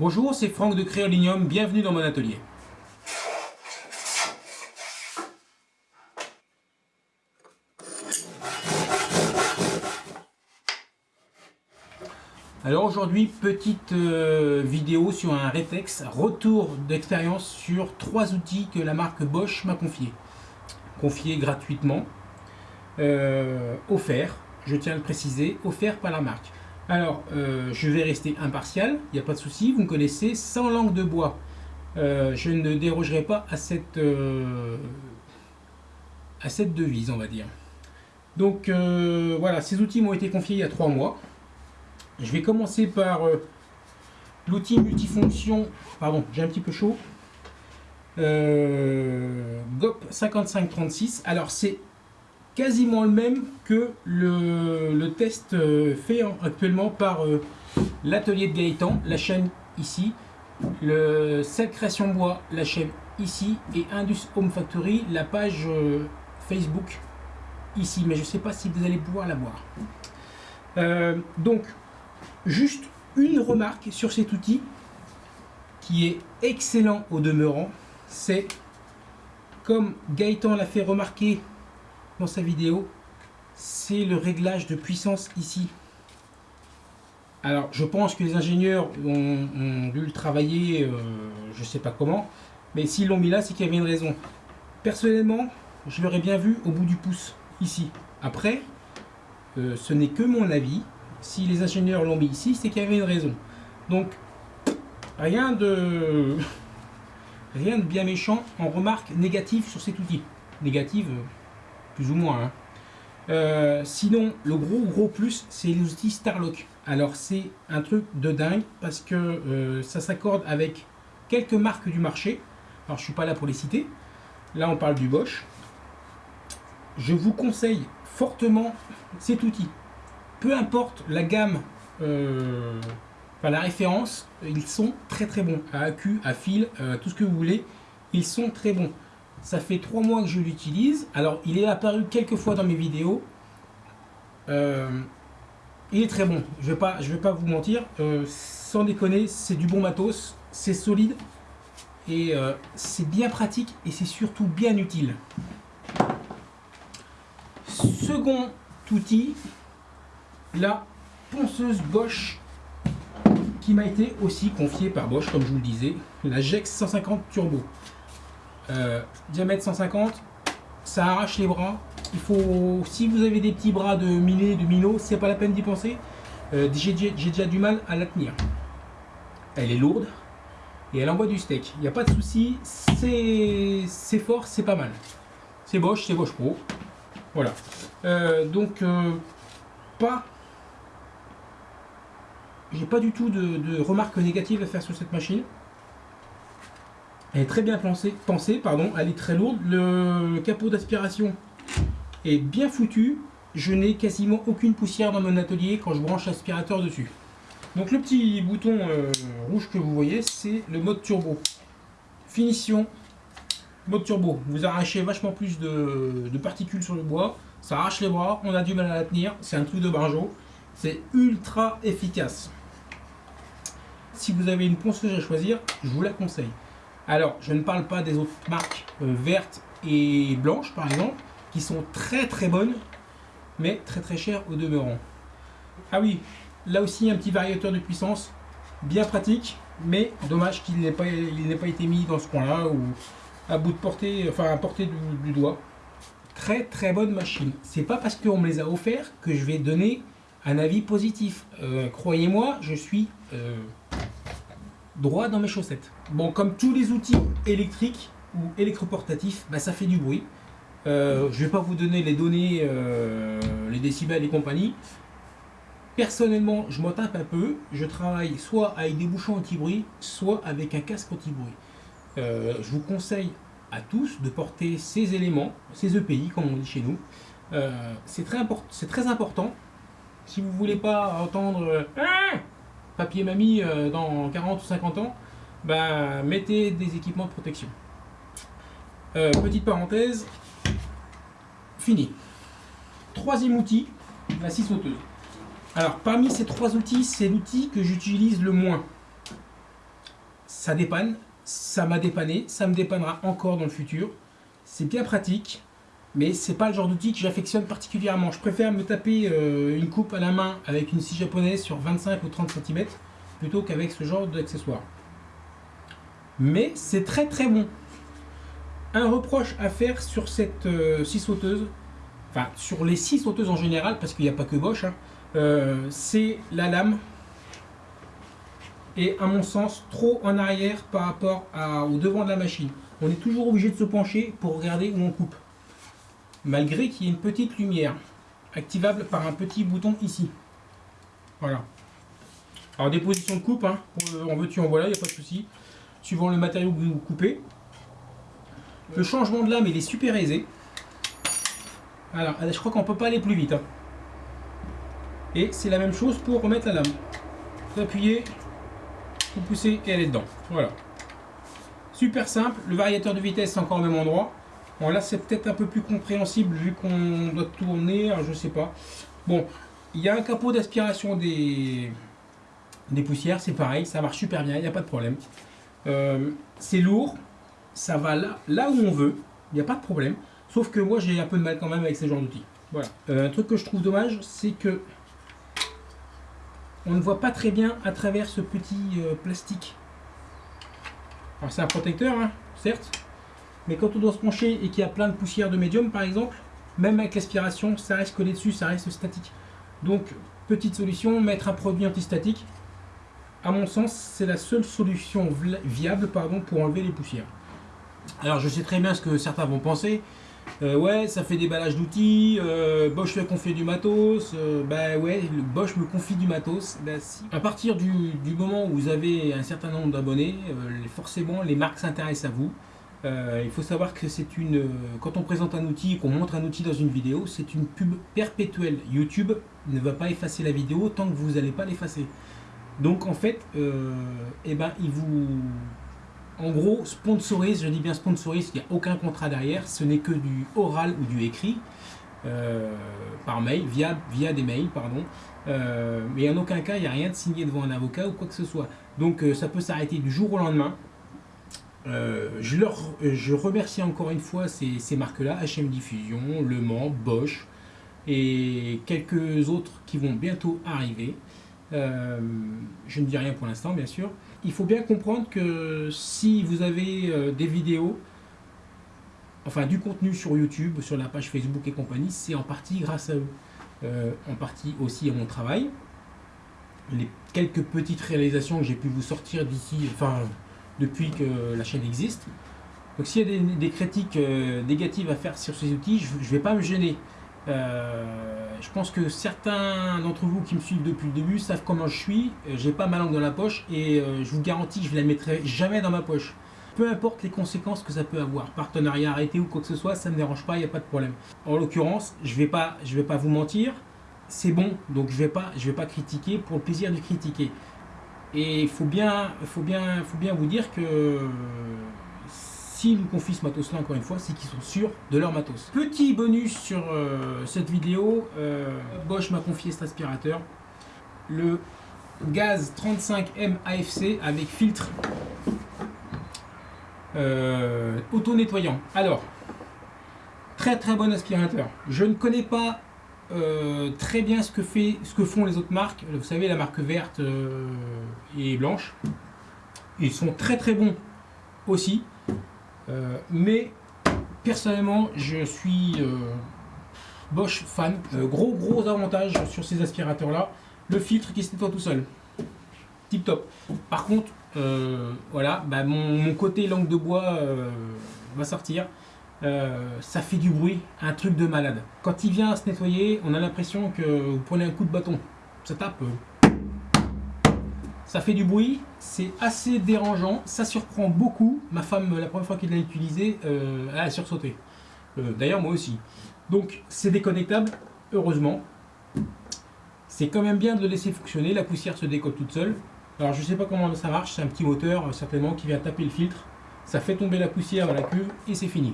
Bonjour, c'est Franck de Créolinium, bienvenue dans mon atelier. Alors aujourd'hui, petite euh, vidéo sur un Retex, retour d'expérience sur trois outils que la marque Bosch m'a confié. Confié gratuitement, euh, offert, je tiens à le préciser, offert par la marque. Alors, euh, je vais rester impartial, il n'y a pas de souci, vous me connaissez, sans langue de bois. Euh, je ne dérogerai pas à cette, euh, à cette devise, on va dire. Donc, voilà, ces outils m'ont été confiés il y a trois mois. Je vais commencer par l'outil multifonction, pardon, j'ai un petit peu chaud, GOP 5536. Alors, c'est quasiment le même que le, test euh, fait actuellement par euh, l'atelier de Gaëtan, la chaîne ici, le Celle Création Bois, la chaîne ici, et Indus Home Factory, la page euh, Facebook ici, mais je ne sais pas si vous allez pouvoir la voir. donc, juste une remarque sur cet outil qui est excellent au demeurant, c'est comme Gaëtan l'a fait remarquer dans sa vidéo, c'est le réglage de puissance ici. Alors, je pense que les ingénieurs ont, dû le travailler, euh, je sais pas comment, mais s'ils l'ont mis là, c'est qu'il y avait une raison. Personnellement, je l'aurais bien vu au bout du pouce, ici. Après, euh, ce n'est que mon avis. Si les ingénieurs l'ont mis ici, c'est qu'il y avait une raison. Donc, rien de, rien de bien méchant en remarque négative sur cet outil. Négative, euh, plus ou moins. Hein. Euh, sinon, le gros gros plus, c'est l'outil Starlock. Alors c'est un truc de dingue parce que euh, ça s'accorde avec quelques marques du marché. Alors je suis pas là pour les citer. Là on parle du Bosch. Je vous conseille fortement cet outil. Peu importe la gamme, euh, enfin la référence, ils sont très très bons. À AQ, à fil, tout ce que vous voulez, ils sont très bons. Ça fait trois mois que je l'utilise. Alors, il est apparu quelques fois dans mes vidéos. Euh, il est très bon. Je ne vais, pas, vous mentir. Euh, sans déconner, c'est du bon matos. C'est solide. Et euh, c'est bien pratique. Et c'est surtout bien utile. Second outil. La ponceuse Bosch qui m'a été aussi confiée par Bosch, comme je vous le disais. La GEX 150 Turbo. Euh, diamètre 150, ça arrache les bras. Il faut, si vous avez des petits bras de miné, de minot, c'est pas la peine d'y penser. Euh, j'ai déjà du mal à la tenir. Elle est lourde et elle envoie du steak. Il n'y a pas de souci, c'est fort, c'est pas mal. C'est Bosch, c'est Bosch Pro. Voilà. Euh, donc, pas. J'ai pas du tout de remarques négatives à faire sur cette machine. Elle est très bien pensée, pardon, elle est très lourde. Le capot d'aspiration est bien foutu. Je n'ai quasiment aucune poussière dans mon atelier quand je branche l'aspirateur dessus. Donc le petit bouton euh, rouge que vous voyez, c'est le mode turbo. Finition, mode turbo. Vous arrachez vachement plus de, particules sur le bois. Ça arrache les bras, on a du mal à la tenir. C'est un truc de barjo. C'est ultra efficace. Si vous avez une ponceuse à choisir, je vous la conseille. Alors, je ne parle pas des autres marques euh, vertes et blanches, par exemple, qui sont très très bonnes, mais très très chères au demeurant. Ah oui, là aussi un petit variateur de puissance, bien pratique, mais dommage qu'il n'ait pas, été mis dans ce coin-là ou à bout de portée, enfin à portée du, doigt. Très très bonne machine. C'est pas parce qu'on me les a offerts que je vais donner un avis positif. Euh, croyez-moi, je suis euh, droit dans mes chaussettes. Bon, comme tous les outils électriques ou électroportatifs, bah, ça fait du bruit. Euh, je ne vais pas vous donner les données, euh, les décibels et compagnie. Personnellement, je m'en tape un peu. Je travaille soit avec des bouchons anti-bruit, soit avec un casque anti-bruit. Euh, je vous conseille à tous de porter ces éléments, ces EPI comme on dit chez nous. c'est très, très important. Si vous voulez pas entendre papier mamie euh, dans 40 ou 50 ans, bah, mettez des équipements de protection. Euh, petite parenthèse, fini. Troisième outil, la scie sauteuse. Alors parmi ces trois outils, c'est l'outil que j'utilise le moins. ça dépanne, ça m'a dépanné, ça me dépannera encore dans le futur. C'est bien pratique, mais c'est pas le genre d'outil que j'affectionne particulièrement. Je préfère me taper euh, une coupe à la main avec une scie japonaise sur 25 ou 30 cm plutôt qu'avec ce genre d'accessoire. Mais c'est très très bon. Un reproche à faire sur cette euh, scie sauteuse, enfin sur les scies sauteuses en général, parce qu'il n'y a pas que Bosch, hein, euh, c'est la lame et à mon sens trop en arrière par rapport au devant de la machine. On est toujours obligé de se pencher pour regarder où on coupe. Malgré qu'il y ait une petite lumière activable par un petit bouton ici. Voilà. Alors des positions de coupe, hein, en veux-tu en voilà, il n'y a pas de souci. Suivant le matériau que vous coupez. Le changement de lame, il est super aisé. Alors, je crois qu'on peut pas aller plus vite. Hein. Et c'est la même chose pour remettre la lame. Vous appuyez, vous poussez et elle est dedans. Voilà. Super simple. Le variateur de vitesse, c'est encore au même endroit. Bon, là, c'est peut-être un peu plus compréhensible vu qu'on doit tourner. je sais pas. Bon, il y a un capot d'aspiration des, poussières. C'est pareil, ça marche super bien. Il n'y a pas de problème. Euh, c'est lourd. Ça va là, là où on veut. Il n'y a pas de problème. Sauf que moi, j'ai un peu de mal quand même avec ce genre d'outils. Voilà. Euh, un truc que je trouve dommage, c'est que on ne voit pas très bien à travers ce petit euh, plastique. Alors c'est un protecteur, hein, certes, mais quand on doit se pencher et qu'il y a plein de poussière de médium par exemple, même avec l'aspiration, ça reste collé dessus, ça reste statique. Donc, petite solution, mettre un produit antistatique. À mon sens, c'est la seule solution viable pour enlever les poussières. Alors, je sais très bien ce que certains vont penser. Euh, ouais, ça fait déballage d'outils, euh, Bosch fait confier du matos, euh, bah ouais, Bosch me confie du matos. Bah. À partir du, moment où vous avez un certain nombre d'abonnés, forcément les marques s'intéressent à vous. Il faut savoir que c'est une, quand on présente un outil, qu'on montre un outil dans une vidéo, c'est une pub perpétuelle. YouTube ne va pas effacer la vidéo tant que vous n'allez pas l'effacer. Donc en fait, eh ben, il vous en gros, sponsorise, je dis bien sponsorise, il n'y a aucun contrat derrière, ce n'est que du oral ou du écrit, euh, par mail, via, via des mails, pardon. Euh, mais en aucun cas, il n'y a rien de signé devant un avocat ou quoi que ce soit. Donc euh, ça peut s'arrêter du jour au lendemain. Je, leur, je remercie encore une fois ces, ces marques-là, HM Diffusion, Le Mans, Bosch et quelques autres qui vont bientôt arriver. je ne dis rien pour l'instant, bien sûr il faut bien comprendre que si vous avez euh, des vidéos, enfin du contenu sur YouTube, sur la page Facebook et compagnie, c'est en partie grâce à eux. Euh, en partie aussi à mon travail. Les quelques petites réalisations que j'ai pu vous sortir d'ici, enfin depuis que la chaîne existe. Donc s'il y a des, critiques euh, négatives à faire sur ces outils, je ne vais pas me gêner. Euh, je pense que certains d'entre vous qui me suivent depuis le début savent comment je suis. Euh, j'ai pas ma langue dans la poche et je vous garantis que je ne la mettrai jamais dans ma poche. Peu importe les conséquences que ça peut avoir, partenariat arrêté ou quoi que ce soit, ça ne me dérange pas, il n'y a pas de problème. En l'occurrence, je ne vais, pas, vais pas vous mentir, c'est bon, donc je ne vais, vais pas critiquer pour le plaisir de critiquer. Et il faut bien, faut, bien, faut bien vous dire que S'ils nous confient ce matos-là, encore une fois, c'est qu'ils sont sûrs de leur matos. Petit bonus sur euh, cette vidéo, euh, Bosch m'a confié cet aspirateur. Le gaz 35M AFC avec filtre euh, auto-nettoyant. Alors, très très bon aspirateur. Je ne connais pas très bien ce que, fait, ce que font les autres marques. Vous savez, la marque verte et blanche. Ils sont très très bons aussi. Euh, mais personnellement, je suis euh, Bosch fan. Euh, gros gros avantage sur ces aspirateurs là, le filtre qui se nettoie tout seul. Tip top. Par contre, voilà, bah, mon, côté langue de bois va sortir. Ça fait du bruit, un truc de malade. Quand il vient se nettoyer, on a l'impression que vous prenez un coup de bâton. Ça tape ça fait du bruit, c'est assez dérangeant, ça surprend beaucoup. Ma femme, la première fois qu'elle l'a utilisé, euh, elle a sursauté. Euh, d'ailleurs, moi aussi. Donc, c'est déconnectable, heureusement. C'est quand même bien de le laisser fonctionner, la poussière se décolle toute seule. Alors, je ne sais pas comment ça marche, c'est un petit moteur, euh, certainement, qui vient taper le filtre. Ça fait tomber la poussière dans la cuve et c'est fini.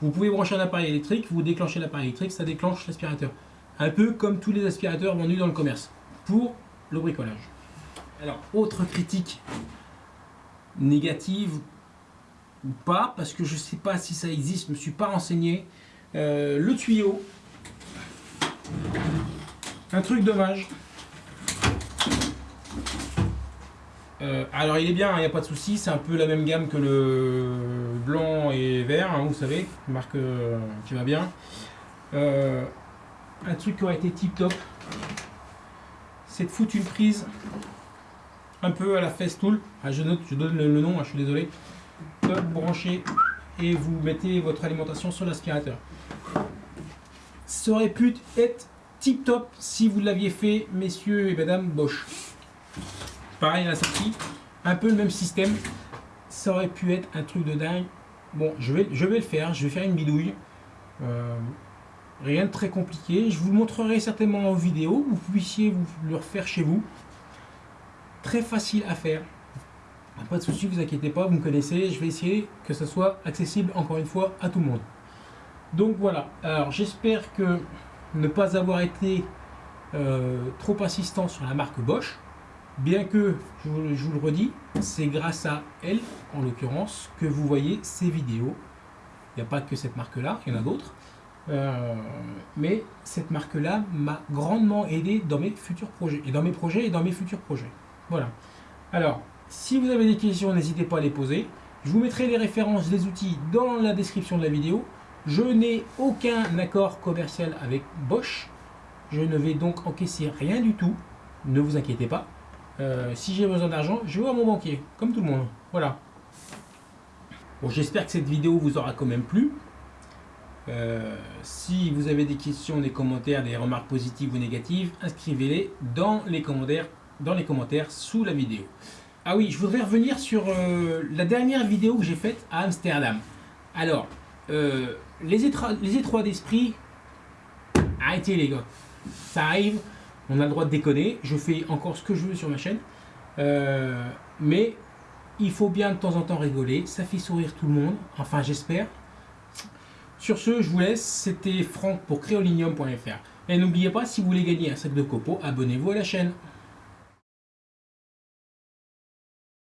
Vous pouvez brancher un appareil électrique, vous déclenchez l'appareil électrique, ça déclenche l'aspirateur. Un peu comme tous les aspirateurs vendus dans le commerce, pour le bricolage. Alors, autre critique négative ou pas, parce que je ne sais pas si ça existe, je me suis pas renseigné. Euh, le tuyau, un truc dommage. Euh, alors il est bien, il n'y a pas de souci, c'est un peu la même gamme que le blanc et vert, hein, vous savez, marque euh, qui va bien. un truc qui aurait été tip top, c'est de foutre une prise un peu à la Festool. Ah, je je donne le, nom, hein, je suis désolé. Top branché et vous mettez votre alimentation sur l'aspirateur. Ça aurait pu être tip top si vous l'aviez fait, messieurs et mesdames Bosch. Pareil à la sortie, un peu le même système. Ça aurait pu être un truc de dingue. Bon, je vais, je vais le faire, je vais faire une bidouille. Euh, rien de très compliqué. Je vous le montrerai certainement en vidéo. Vous puissiez vous le refaire chez vous. Très facile à faire. Pas de souci, vous inquiétez pas, vous me connaissez. Je vais essayer que ce soit accessible encore une fois à tout le monde. Donc voilà. Alors j'espère que ne pas avoir été euh, trop insistant sur la marque Bosch. Bien que, je vous, le redis, c'est grâce à elle, en l'occurrence, que vous voyez ces vidéos. Il n'y a pas que cette marque-là, il y en a d'autres. Euh, mais cette marque-là m'a grandement aidé dans mes futurs projets. Et dans mes projets et dans mes futurs projets. Voilà. Alors, si vous avez des questions, n'hésitez pas à les poser. Je vous mettrai les références des outils dans la description de la vidéo. Je n'ai aucun accord commercial avec Bosch. Je ne vais donc encaisser rien du tout. Ne vous inquiétez pas. Euh, si j'ai besoin d'argent, je vais voir mon banquier, comme tout le monde. Voilà. Bon, j'espère que cette vidéo vous aura quand même plu. Euh, si vous avez des questions, des commentaires, des remarques positives ou négatives, inscrivez-les dans les commentaires dans les commentaires sous la vidéo. Ah oui, je voudrais revenir sur euh, la dernière vidéo que j'ai faite à Amsterdam. Alors, les, les étroits d'esprit, arrêtez les gars. Ça arrive, on a le droit de déconner. Je fais encore ce que je veux sur ma chaîne. Euh, mais il faut bien de temps en temps rigoler. Ça fait sourire tout le monde. Enfin, j'espère. Sur ce, je vous laisse. C'était Franck pour créolinium.fr. Et n'oubliez pas, si vous voulez gagner un sac de copeaux, abonnez-vous à la chaîne.